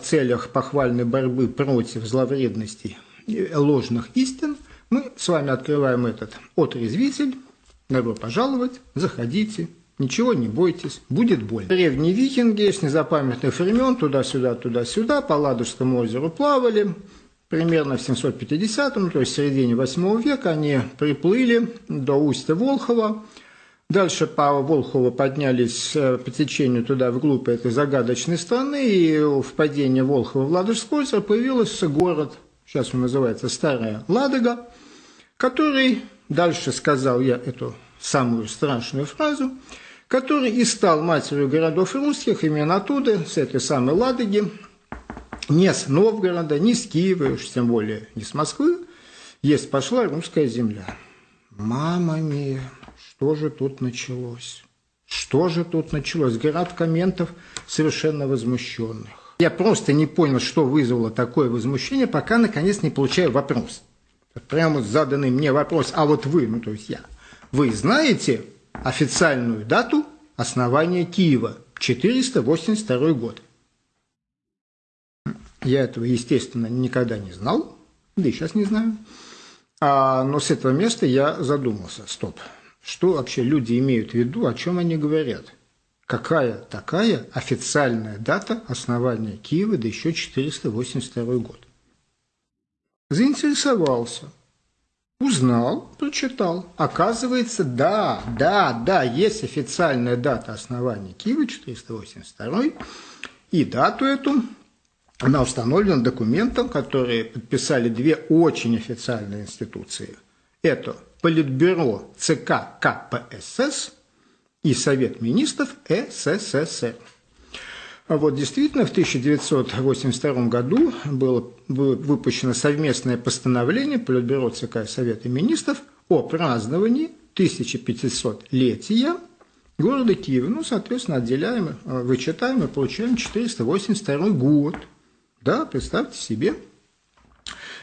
целях похвальной борьбы против зловредностей ложных истин мы с вами открываем этот отрезвитель. Добро пожаловать, заходите, ничего не бойтесь, будет больно. Древние викинги с незапамятных времен туда-сюда, туда-сюда по Ладожскому озеру плавали. Примерно в 750-м, то есть в середине 8 века, они приплыли до устья Волхова, Дальше по Волхову поднялись э, по течению туда вглубь этой загадочной страны, и в падении Волхова в Ладожское озеро появился город, сейчас он называется Старая Ладога, который, дальше сказал я эту самую страшную фразу, который и стал матерью городов русских, именно оттуда, с этой самой Ладоги, не с Новгорода, не с Киева, уж тем более не с Москвы, есть пошла русская земля. Мама мия! Что же тут началось? Что же тут началось? Град комментов совершенно возмущенных. Я просто не понял, что вызвало такое возмущение, пока наконец не получаю вопрос. Прямо заданный мне вопрос, а вот вы, ну то есть я, вы знаете официальную дату основания Киева? 482 год. Я этого, естественно, никогда не знал, да и сейчас не знаю. А, но с этого места я задумался, стоп, что вообще люди имеют в виду, о чем они говорят? Какая такая официальная дата основания Киева, да еще 482 год? Заинтересовался, узнал, прочитал. Оказывается, да, да, да, есть официальная дата основания Киева, 482 и дату эту она установлена документом, который подписали две очень официальные институции. Это Политбюро ЦК КПСС и Совет министров СССР. А вот действительно в 1982 году было выпущено совместное постановление Политбюро ЦК и Совета министров о праздновании 1500-летия города Киева. Ну, соответственно, отделяем, вычитаем и получаем 482 год. Да, представьте себе –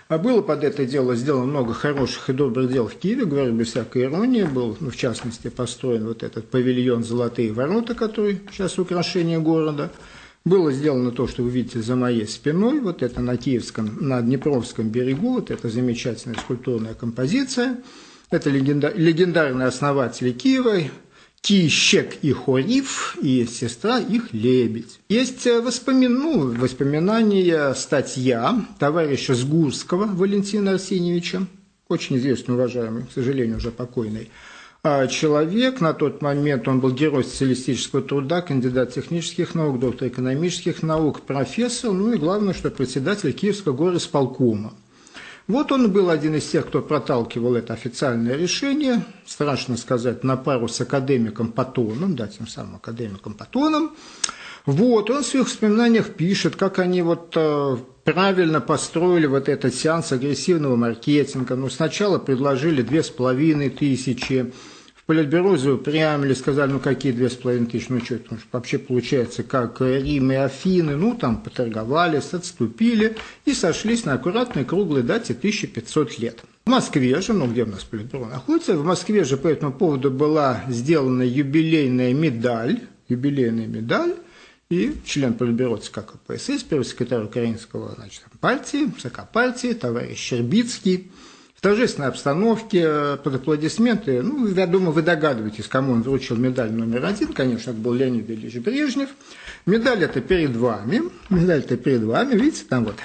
а было под это дело сделано много хороших и добрых дел в Киеве, говорю без всякой иронии. Был, ну, в частности, построен вот этот павильон «Золотые ворота», который сейчас украшение города. Было сделано то, что вы видите за моей спиной, вот это на Киевском, на Днепровском берегу, вот это замечательная скульптурная композиция. Это легендарные основатели Киева, Кищек и Хориф, и сестра их Лебедь. Есть э, воспомин... ну, воспоминания, статья товарища Сгурского Валентина Арсеньевича, очень известный, уважаемый, к сожалению, уже покойный, а человек. На тот момент он был герой социалистического труда, кандидат технических наук, доктор экономических наук, профессор, ну и главное, что председатель Киевского горосполкома. Вот он был один из тех, кто проталкивал это официальное решение, страшно сказать, на пару с академиком Патоном, да, тем самым академиком Патоном. Вот, он в своих воспоминаниях пишет, как они вот э, правильно построили вот этот сеанс агрессивного маркетинга. Ну, сначала предложили две с половиной тысячи, Политбюро заупрямили, сказали, ну какие две с половиной тысячи, ну что это вообще получается, как Рим и Афины, ну там поторговались, отступили и сошлись на аккуратной круглой дате 1500 лет. В Москве же, ну где у нас Политбюро находится, в Москве же по этому поводу была сделана юбилейная медаль, юбилейная медаль, и член Политбюро ЦК КПСС, первый секретарь украинского значит, партии, ЦК партии, товарищ Щербицкий, торжественной обстановке, э, под аплодисменты. Ну, я думаю, вы догадываетесь, кому он вручил медаль номер один. Конечно, это был Леонид Ильич Брежнев. Медаль это перед вами. Медаль это перед вами. Видите, там вот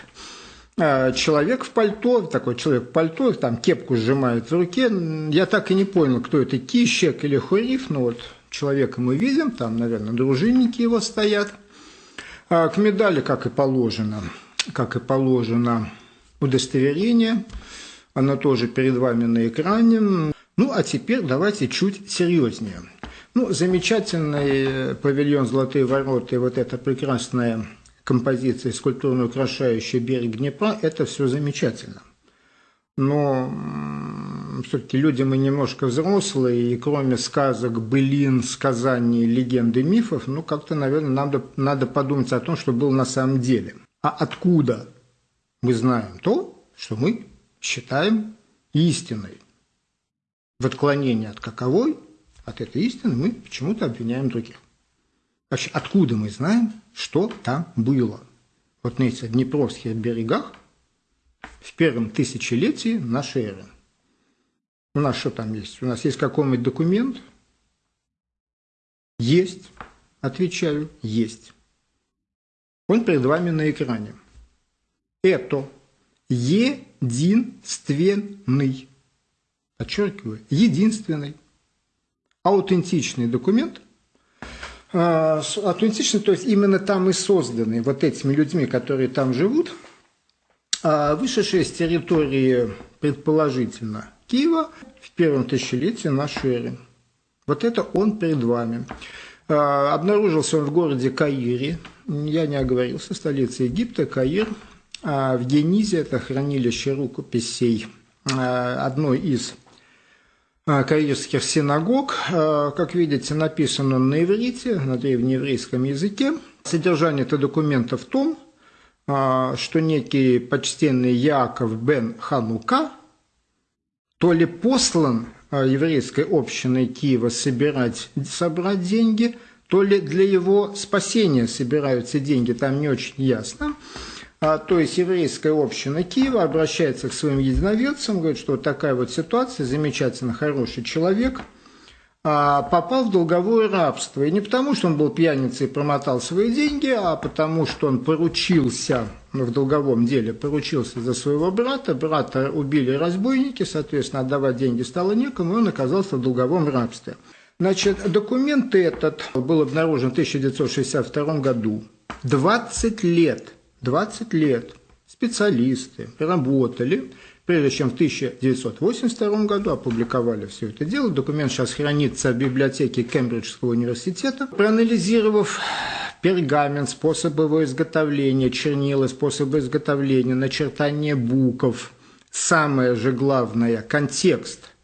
э, человек в пальто, такой человек в пальто, там кепку сжимает в руке. Я так и не понял, кто это, Кищек или Хуриф. Но вот человека мы видим, там, наверное, дружинники его стоят. А к медали, как и положено, как и положено, удостоверение – оно тоже перед вами на экране. Ну, а теперь давайте чуть серьезнее. Ну, замечательный павильон «Золотые ворота» и вот эта прекрасная композиция, скульптурно украшающая берег Днепра – это все замечательно. Но все-таки люди мы немножко взрослые, и кроме сказок, былин, сказаний, легенды, мифов, ну, как-то, наверное, надо, надо подумать о том, что было на самом деле. А откуда мы знаем то, что мы считаем истиной. В отклонении от каковой, от этой истины, мы почему-то обвиняем других. Вообще, откуда мы знаем, что там было? вот на этих Днепровских берегах в первом тысячелетии нашей эры. У нас что там есть? У нас есть какой-нибудь документ? Есть. Отвечаю, есть. Он перед вами на экране. Это единственный, подчеркиваю, единственный аутентичный документ, а, аутентичный, то есть именно там и созданный вот этими людьми, которые там живут, а, вышедшие с территории, предположительно, Киева в первом тысячелетии нашей эры. Вот это он перед вами. А, обнаружился он в городе Каире, я не оговорился, столица Египта, Каир. А в Генизе это хранилище рукописей одной из каирских синагог. Как видите, написано на иврите, на древнееврейском языке. Содержание этого документа в том, что некий почтенный Яков бен Ханука то ли послан а, еврейской общиной Киева собирать, собрать деньги, то ли для его спасения собираются деньги, там не очень ясно. А, то есть еврейская община Киева обращается к своим единоверцам, говорит, что вот такая вот ситуация, замечательно хороший человек – а, попал в долговое рабство. И не потому, что он был пьяницей и промотал свои деньги, а потому, что он поручился ну, в долговом деле, поручился за своего брата. Брата убили разбойники, соответственно, отдавать деньги стало некому, и он оказался в долговом рабстве. Значит, документ этот был обнаружен в 1962 году. 20 лет, 20 лет специалисты работали прежде чем в 1982 году опубликовали все это дело. Документ сейчас хранится в библиотеке Кембриджского университета. Проанализировав пергамент, способ его изготовления, чернила, способы изготовления, начертание букв, самое же главное – контекст –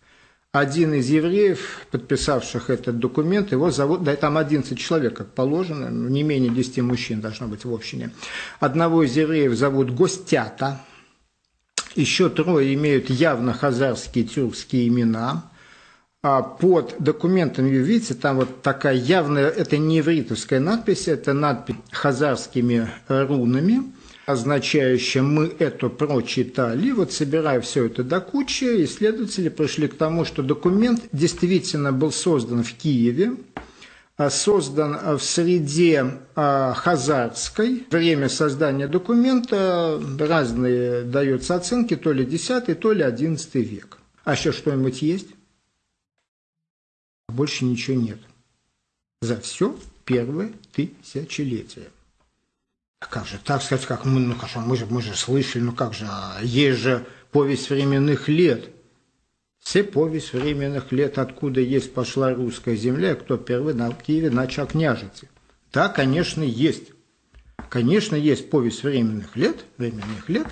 один из евреев, подписавших этот документ, его зовут, да там 11 человек, как положено, не менее 10 мужчин должно быть в общине. Одного из евреев зовут Гостята, еще трое имеют явно хазарские тюркские имена. А под документом, видите, там вот такая явная, это не ивритовская надпись, это надпись хазарскими рунами, означающая «мы это прочитали». Вот собирая все это до кучи, исследователи пришли к тому, что документ действительно был создан в Киеве, а, создан в среде а, хазарской. Время создания документа разные даются оценки, то ли 10, то ли 11 век. А еще что-нибудь есть? Больше ничего нет. За все первое тысячелетие. А как же, так сказать, как мы, ну, хорошо, мы же, мы же слышали, ну как же, есть же повесть временных лет – все повесть временных лет, откуда есть пошла русская земля, кто первый на Киеве начал княжиться. Да, конечно, есть. Конечно, есть повесть временных лет, временных лет.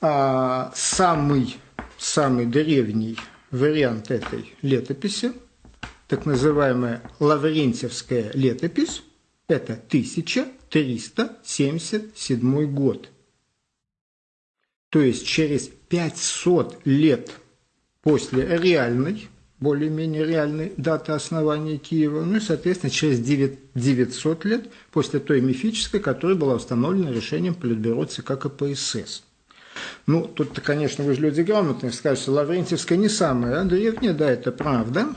А самый, самый древний вариант этой летописи, так называемая Лаврентьевская летопись, это 1377 год. То есть через 500 лет после реальной, более-менее реальной даты основания Киева, ну и, соответственно, через 900 лет после той мифической, которая была установлена решением Политбюро ЦК КПСС. Ну, тут-то, конечно, вы же люди грамотные, скажете, Лаврентьевская не самая древняя, да, это правда.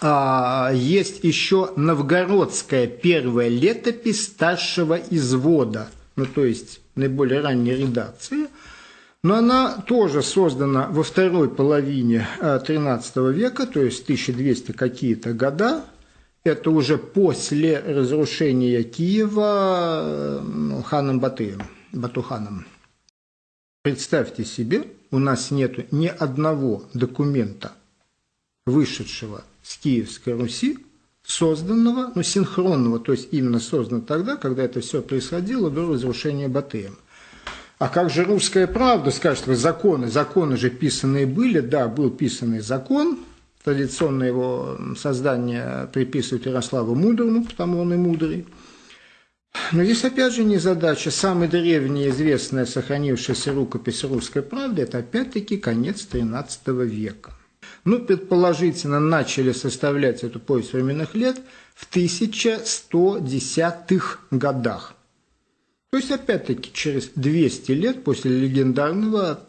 А, есть еще новгородская первая летопись старшего извода, ну, то есть наиболее ранней редакции – но она тоже создана во второй половине XIII э, века, то есть 1200 какие-то года. Это уже после разрушения Киева э, ну, ханом Батыем, Батуханом. Представьте себе, у нас нет ни одного документа, вышедшего с Киевской Руси, созданного, ну, синхронного, то есть именно создан тогда, когда это все происходило до разрушения Батыем. А как же русская правда, скажет вы, законы, законы же писанные были, да, был писанный закон, традиционно его создание приписывают Ярославу Мудрому, потому он и мудрый. Но здесь опять же не задача. Самая древняя известная сохранившаяся рукопись русской правды – это опять-таки конец XIII века. Ну, предположительно, начали составлять эту повесть временных лет в 1110-х годах. То есть, опять-таки, через 200 лет после легендарного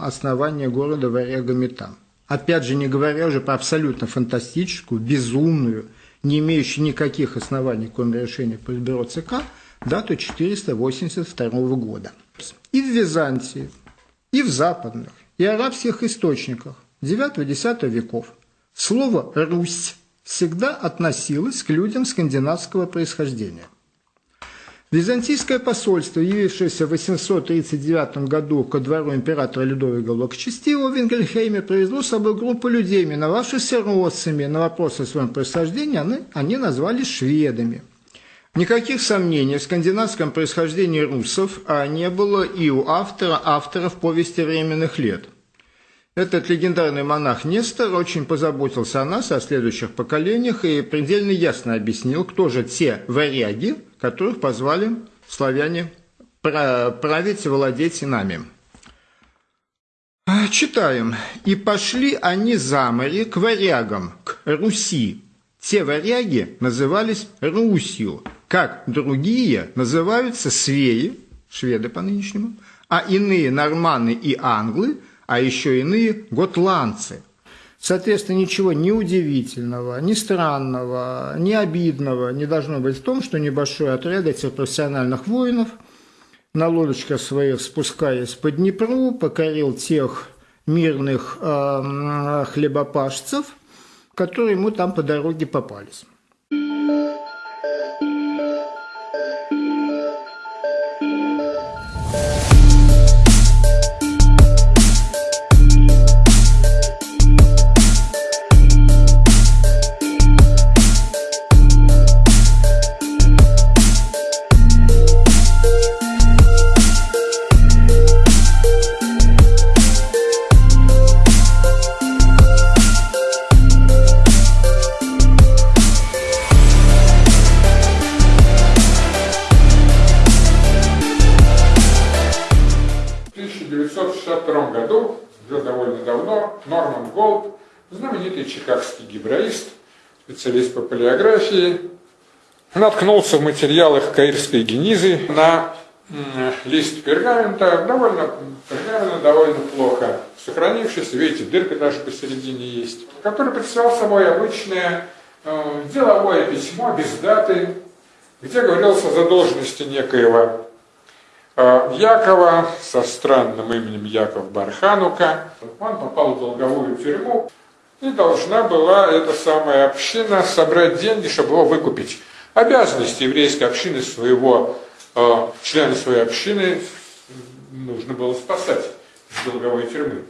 основания города Варяга-Метан. Опять же, не говоря уже про абсолютно фантастическую, безумную, не имеющую никаких оснований, кроме решения Политбюро ЦК, дату 482 года. И в Византии, и в западных, и арабских источниках 9-10 веков слово «Русь» всегда относилось к людям скандинавского происхождения – Византийское посольство, явившееся в 839 году ко двору императора Людовика Благочестивого в Вингельхейме, привезло с собой группу людей, именовавшихся россами. На вопрос о своем происхождении они, они назвали шведами. Никаких сомнений в скандинавском происхождении русов а не было и у автора авторов повести временных лет. Этот легендарный монах Нестор очень позаботился о нас, о следующих поколениях, и предельно ясно объяснил, кто же те варяги, которых позвали славяне править и владеть нами. А, читаем. «И пошли они за море к варягам, к Руси. Те варяги назывались Русью, как другие называются свеи, шведы по нынешнему, а иные норманы и англы, а еще иные готландцы – Соответственно, ничего ни удивительного, ни странного, ни обидного не должно быть в том, что небольшой отряд этих профессиональных воинов на лодочках своих, спускаясь по Днепру, покорил тех мирных э, хлебопашцев, которые ему там по дороге попались. Полиографии, наткнулся в материалах Каирской генизы на лист пергамента, довольно, пергамента довольно плохо сохранившийся, видите, дырка даже посередине есть, который представлял собой обычное э, деловое письмо без даты, где говорилось о задолженности некоего Э, Якова со странным именем Яков Барханука. Он попал в долговую тюрьму, и должна была эта самая община собрать деньги, чтобы его выкупить. Обязанности еврейской общины своего, э, члена своей общины нужно было спасать из долговой тюрьмы.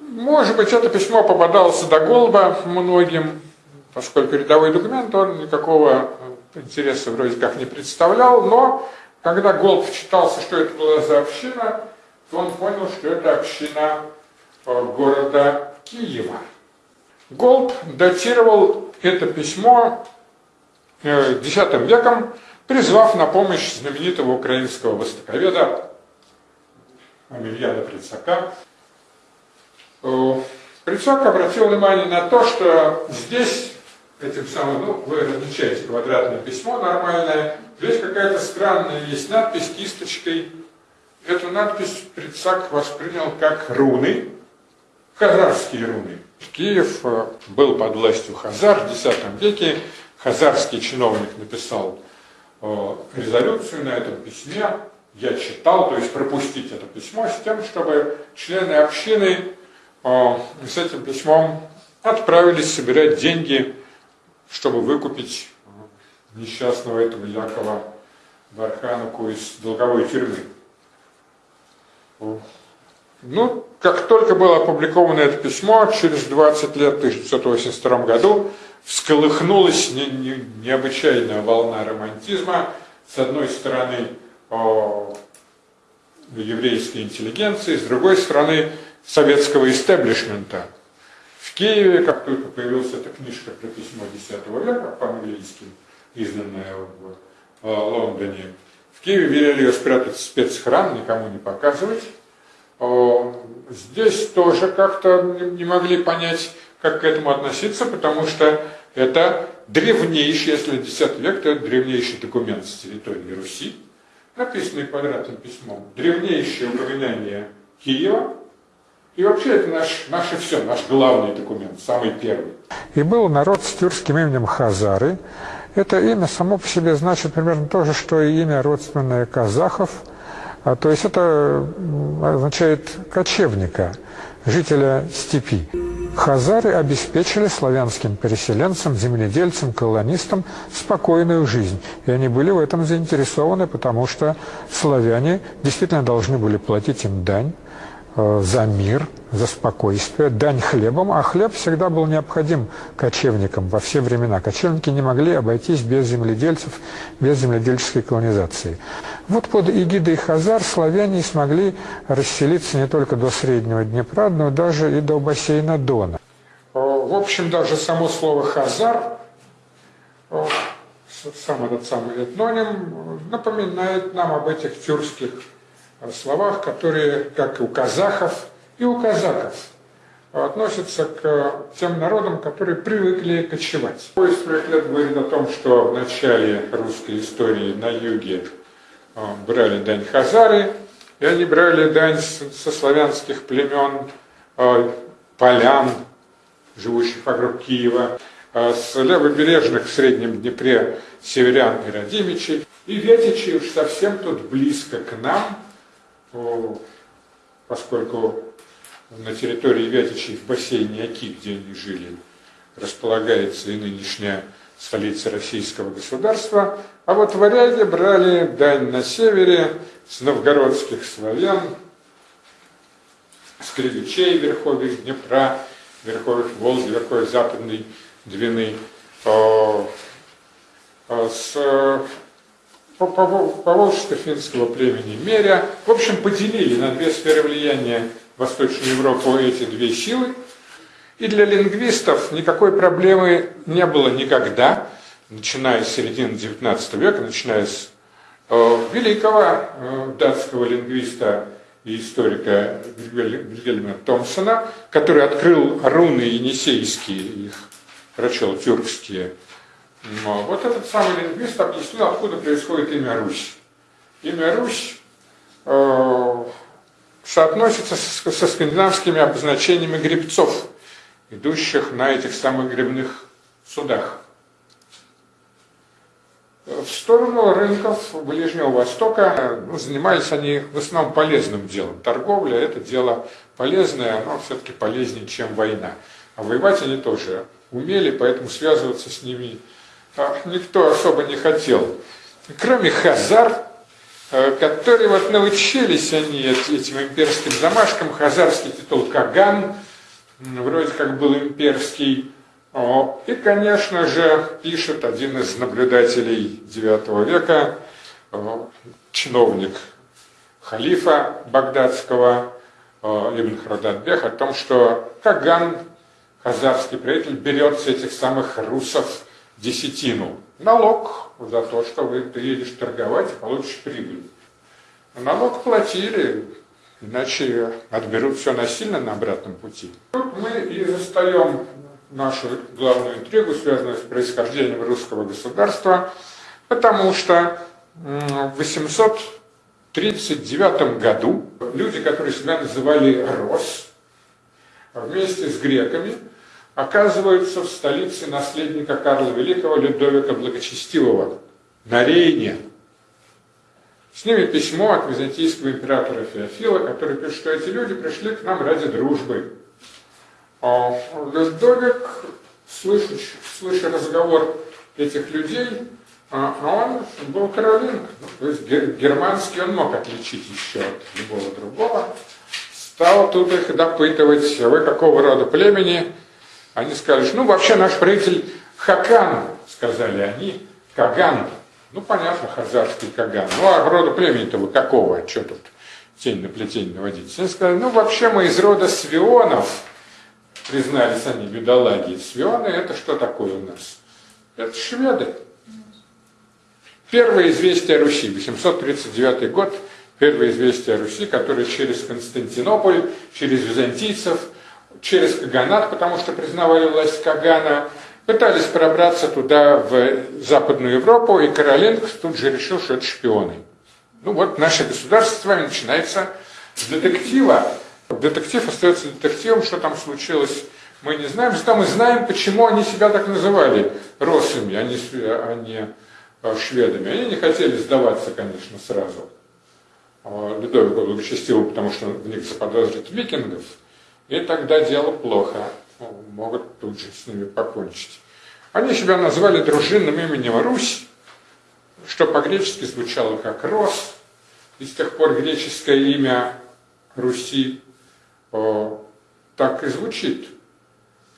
Может быть, это письмо попадалось до голуба многим, поскольку рядовой документ, он никакого интереса вроде как не представлял, но когда Голд вчитался, что это была за община, то он понял, что это община э, города Киева. Голд датировал это письмо X э, веком, призвав на помощь знаменитого украинского востоковеда Амельяна Прицака. Э, Прицак обратил внимание на то, что здесь этим самым, ну, вы различаете квадратное письмо нормальное, здесь какая-то странная есть надпись кисточкой. Эту надпись Прицак воспринял как руны, хазарские руны. Киев э, был под властью Хазар в X веке. Хазарский чиновник написал э, резолюцию на этом письме. Я читал, то есть пропустить это письмо с тем, чтобы члены общины э, с этим письмом отправились собирать деньги чтобы выкупить несчастного этого Якова Бархануку из долговой тюрьмы. Ну, как только было опубликовано это письмо, через 20 лет, в 1982 году, всколыхнулась не, не, необычайная волна романтизма. С одной стороны, о, еврейской интеллигенции, с другой стороны, советского истеблишмента – в Киеве, как только появилась эта книжка про письмо X века по-английски, изданная в Лондоне, в Киеве велели ее спрятать в спецхран, никому не показывать. Здесь тоже как-то не могли понять, как к этому относиться, потому что это древнейший, если X век, то это древнейший документ с территории Руси. написанный квадратным письмом, древнейшее упоминание Киева, и вообще это наш, наше все, наш главный документ, самый первый. И был народ с тюркским именем Хазары. Это имя само по себе значит примерно то же, что и имя родственное казахов. А, то есть это означает кочевника, жителя степи. Хазары обеспечили славянским переселенцам, земледельцам, колонистам спокойную жизнь. И они были в этом заинтересованы, потому что славяне действительно должны были платить им дань. Э, за мир, за спокойствие, дань хлебом, а хлеб всегда был необходим кочевникам во все времена. Кочевники не могли обойтись без земледельцев, без земледельческой колонизации. Вот под эгидой Хазар славяне смогли расселиться не только до Среднего Днепра, но даже и до бассейна Дона. Э, в общем, даже само слово «хазар», э, сам этот самый этноним, напоминает нам об этих тюркских словах, которые, как и у казахов, и у казаков, относятся к тем народам, которые привыкли кочевать. Поезд лет говорит о том, что в начале русской истории на юге э, брали дань хазары, и они брали дань со славянских племен, э, полян, живущих вокруг Киева, э, с левобережных в Среднем Днепре северян и родимичей. И ветичи уж совсем тут близко к нам, поскольку на территории Вятичей в бассейне Оки, где они жили, располагается и нынешняя столица российского государства, а вот варяги брали дань на севере с новгородских славян, с кривичей верховьев Днепра, верховьев Волги, верховьев Западной Двины, с поволжско-финского племени Меря. В общем, поделили на две сферы влияния Восточную Европу эти две силы. И для лингвистов никакой проблемы не было никогда, начиная с середины XIX века, начиная с э, великого э, датского лингвиста и историка Вильгельма Томпсона, который открыл руны енисейские, их прочел тюркские но вот этот самый лингвист объяснил, откуда происходит имя Русь. Имя Русь э, соотносится со, со скандинавскими обозначениями гребцов, идущих на этих самых гребных судах. В сторону рынков Ближнего Востока ну, занимались они в основном полезным делом. Торговля – это дело полезное, но все-таки полезнее, чем война. А воевать они тоже умели, поэтому связываться с ними никто особо не хотел. Кроме хазар, э, которые вот научились они этим имперским замашкам, хазарский титул Каган, вроде как был имперский, и, конечно же, пишет один из наблюдателей IX века, чиновник халифа багдадского, Ибн Хрададбех, о том, что Каган, хазарский правитель, берет с этих самых русов десятину. Налог за то, что вы, ты едешь торговать и получишь прибыль. Налог платили, иначе отберут все насильно на обратном пути. Тут мы и застаем нашу главную интригу, связанную с происхождением русского государства, потому что в 839 году люди, которые себя называли Рос, вместе с греками оказываются в столице наследника Карла Великого Людовика Благочестивого, на Рейне. С ними письмо от византийского императора Феофила, который пишет, что эти люди пришли к нам ради дружбы. А Людовик, слыша, слыша разговор этих людей, а, а он был каролинг, то есть германский он мог отличить еще от любого другого, стал тут их допытывать, вы какого рода племени, они что ну вообще наш правитель Хакан, сказали они, Каган. Ну понятно, хазарский Каган. Ну а рода племени-то вы какого? Что тут тень на плетень наводить? Они сказали, ну вообще мы из рода Свионов, признались они, бедолаги. Свионы это что такое у нас? Это шведы. Первое известие о Руси, 839 год, первое известие о Руси, которое через Константинополь, через византийцев – через Каганат, потому что признавали власть Кагана, пытались пробраться туда, в Западную Европу, и Каролинг тут же решил, что это шпионы. Ну вот наше государство с вами начинается с детектива. Детектив остается детективом, что там случилось, мы не знаем. Зато мы знаем, почему они себя так называли россами, а не, а не а, шведами. Они не хотели сдаваться, конечно, сразу. А, Людовику благочестивому, потому что в них заподозрят викингов, и тогда дело плохо. Могут тут же с ними покончить. Они себя назвали дружинным именем Русь, что по-гречески звучало как Рос, и с тех пор греческое имя Руси о, так и звучит,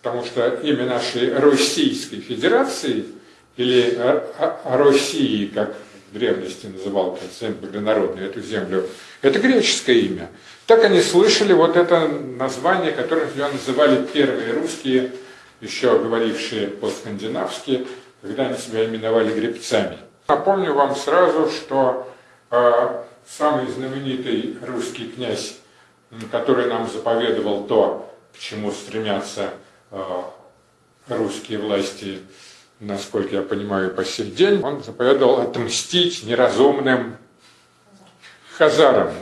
потому что имя нашей Российской Федерации или России, как в древности называл землю народную эту землю, это греческое имя. Так они слышали вот это название, которое называли первые русские, еще говорившие по-скандинавски, когда они себя именовали гребцами. Напомню вам сразу, что э, самый знаменитый русский князь, который нам заповедовал то, к чему стремятся э, русские власти, насколько я понимаю, по сей день, он заповедовал отмстить неразумным хазарам.